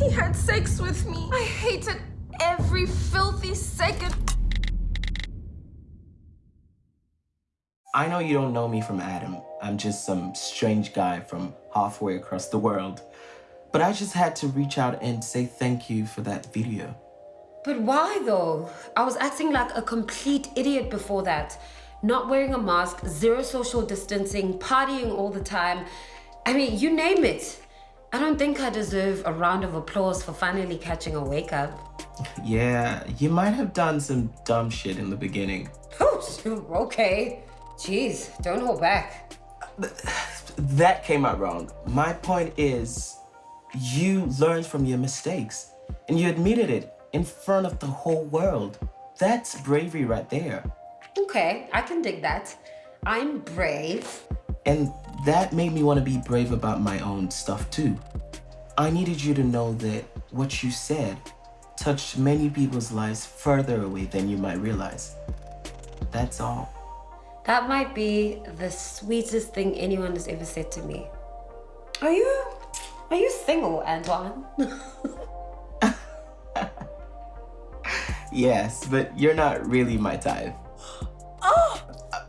He had sex with me. I hated every filthy second. I know you don't know me from Adam. I'm just some strange guy from halfway across the world. But I just had to reach out and say thank you for that video. But why though? I was acting like a complete idiot before that. Not wearing a mask, zero social distancing, partying all the time. I mean, you name it. I don't think I deserve a round of applause for finally catching a wake up. Yeah, you might have done some dumb shit in the beginning. Oh, Oops, okay. Jeez, don't hold back. That came out wrong. My point is, you learned from your mistakes and you admitted it in front of the whole world. That's bravery right there. Okay, I can dig that. I'm brave. And that made me want to be brave about my own stuff too. I needed you to know that what you said touched many people's lives further away than you might realize. That's all. That might be the sweetest thing anyone has ever said to me. Are you, are you single, Antoine? yes, but you're not really my type. Oh! Uh,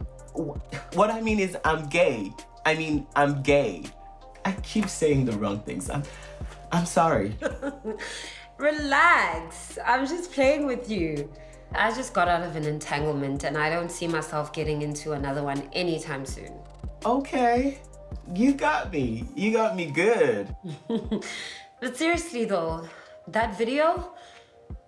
what I mean is I'm gay. I mean, I'm gay. I keep saying the wrong things. I'm, I'm sorry. Relax. I'm just playing with you. I just got out of an entanglement and I don't see myself getting into another one anytime soon. Okay. You got me. You got me good. but seriously though, that video,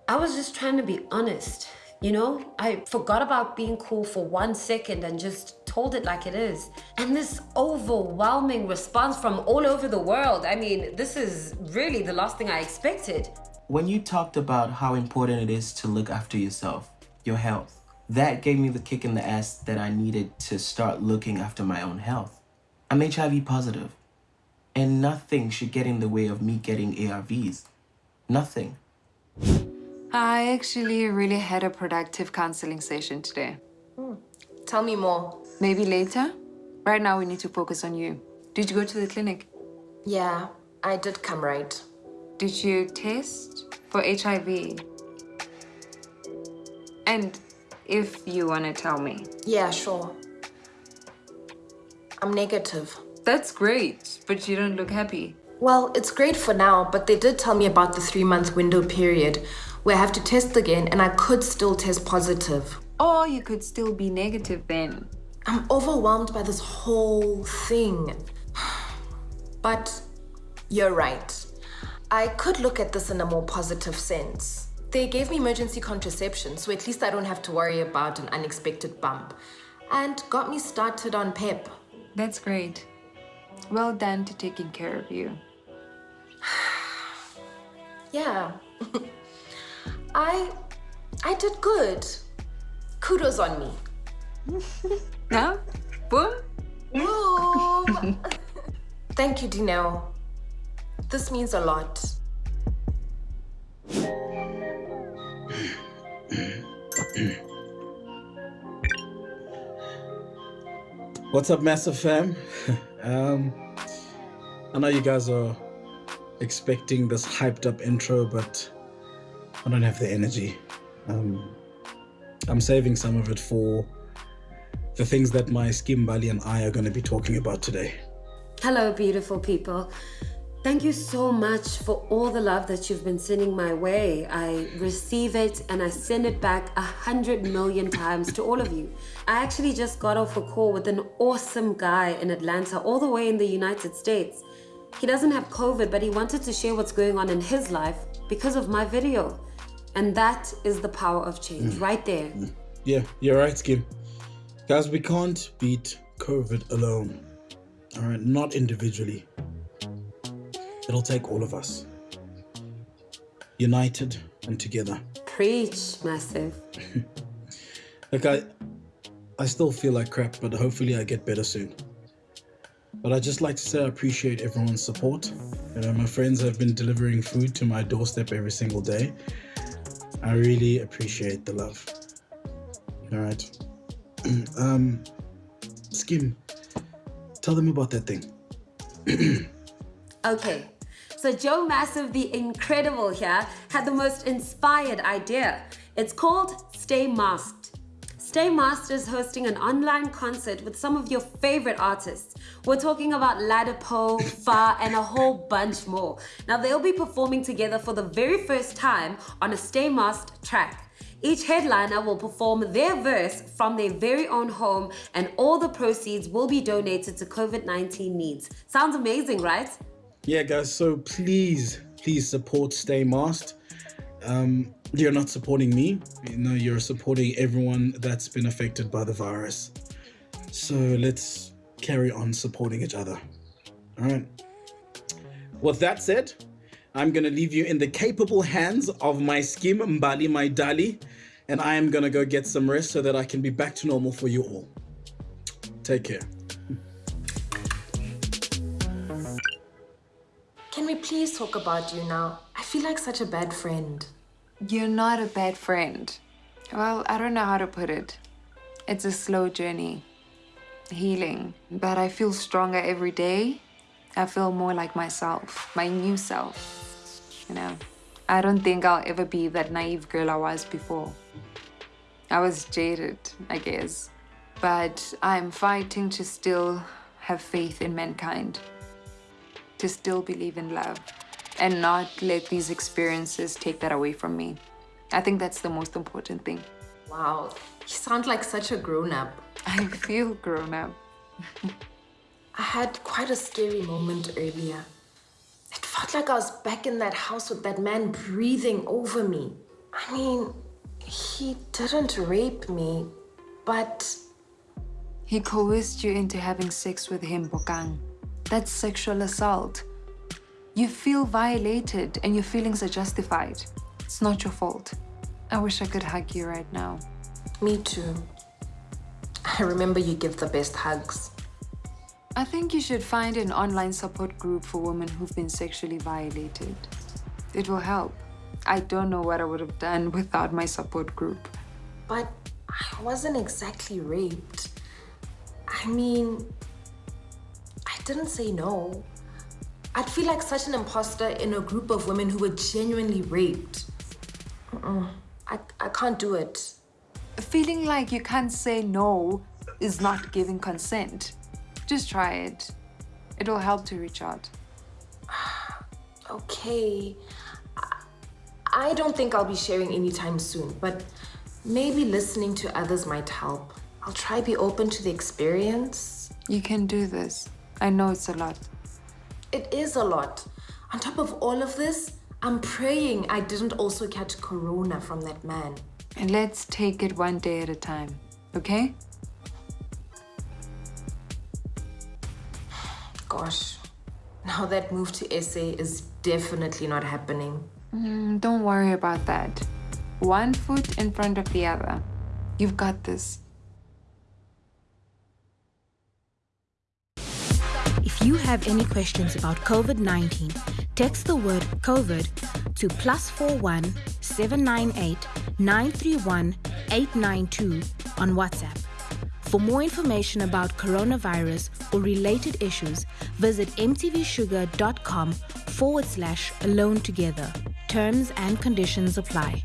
I was just trying to be honest. You know, I forgot about being cool for one second and just told it like it is. And this overwhelming response from all over the world, I mean, this is really the last thing I expected. When you talked about how important it is to look after yourself, your health, that gave me the kick in the ass that I needed to start looking after my own health. I'm HIV positive, and nothing should get in the way of me getting ARVs. Nothing. I actually really had a productive counseling session today. Hmm. Tell me more. Maybe later? Right now we need to focus on you. Did you go to the clinic? Yeah, I did come right. Did you test for HIV? And if you want to tell me. Yeah, sure. I'm negative. That's great, but you don't look happy. Well, it's great for now, but they did tell me about the three-month window period where I have to test again and I could still test positive. Or you could still be negative then. I'm overwhelmed by this whole thing. But you're right. I could look at this in a more positive sense. They gave me emergency contraception, so at least I don't have to worry about an unexpected bump. And got me started on PEP. That's great. Well done to taking care of you. yeah. I... I did good. Kudos on me. Now? Boom? Boom! Thank you, Dineo. This means a lot. What's up, Massive Fam? um, I know you guys are expecting this hyped up intro, but I don't have the energy. Um, I'm saving some of it for the things that my Skim Mbali and I are going to be talking about today. Hello, beautiful people. Thank you so much for all the love that you've been sending my way. I receive it and I send it back a hundred million times to all of you. I actually just got off a call with an awesome guy in Atlanta, all the way in the United States. He doesn't have COVID, but he wanted to share what's going on in his life because of my video. And that is the power of change, mm. right there. Mm. Yeah, you're right, Skim. Guys, we can't beat COVID alone. All right not individually. It'll take all of us. United and together. Preach massive. Like i i still feel like crap but hopefully i get better soon. But I'd just like to say i appreciate everyone's support. You know my friends have been delivering food to my doorstep every single day. I really appreciate the love. All right um skim Tell them about that thing. okay, So Joe Massive, the incredible here, had the most inspired idea. It's called Stay Masked. Stay Masked is hosting an online concert with some of your favorite artists. We're talking about Ladipoe, Fa, and a whole bunch more. Now they'll be performing together for the very first time on a Stay Masked track. Each headliner will perform their verse from their very own home, and all the proceeds will be donated to COVID 19 needs. Sounds amazing, right? Yeah, guys, so please, please support Stay Masked. Um, you're not supporting me, you know, you're supporting everyone that's been affected by the virus. So let's carry on supporting each other. All right. With that said, I'm going to leave you in the capable hands of my skim Mbali, my Dali, and I am going to go get some rest so that I can be back to normal for you all. Take care. Can we please talk about you now? I feel like such a bad friend. You're not a bad friend. Well, I don't know how to put it. It's a slow journey, healing, but I feel stronger every day. I feel more like myself, my new self. You know, I don't think I'll ever be that naive girl I was before. I was jaded, I guess, but I'm fighting to still have faith in mankind, to still believe in love, and not let these experiences take that away from me. I think that's the most important thing. Wow, you sound like such a grown up. I feel grown up. I had quite a scary moment earlier. It felt like I was back in that house with that man breathing over me. I mean, he didn't rape me, but He coerced you into having sex with him, Bokang. That's sexual assault. You feel violated and your feelings are justified. It's not your fault. I wish I could hug you right now. me too. I remember you give the best hugs. I think you should find an online support group for women who've been sexually violated. It will help. I don't know what I would have done without my support group. But I wasn't exactly raped. I mean, I didn't say no. I'd feel like such an imposter in a group of women who were genuinely raped. Mm-mm. I, I can't do it. Feeling like you can't say no is not giving consent. Just try it. It will help to reach out. Okay. I, don't think I'll be sharing anytime soon, but maybe listening to others might help. I'll try be open to the experience. You can do this. I know it's a lot. It is a lot. On top of all of this, I'm praying I didn't also catch corona from that man. And let's take it one day at a time, okay? Gosh, now that move to SA is definitely not happening. Mm, don't worry about that. One foot in front of the other. You've got this. If you have any questions about COVID 19, text the word COVID to plus 41 798 931 892 on WhatsApp. For more information about coronavirus or related issues, visit mtvshuga.com forward slash alone together. Terms and conditions apply.